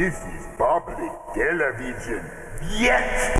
This is public television. Yes!